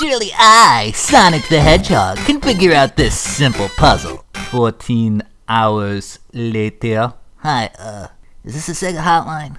Surely I, Sonic the Hedgehog, can figure out this simple puzzle. 14 hours later. Hi, uh, is this a Sega hotline?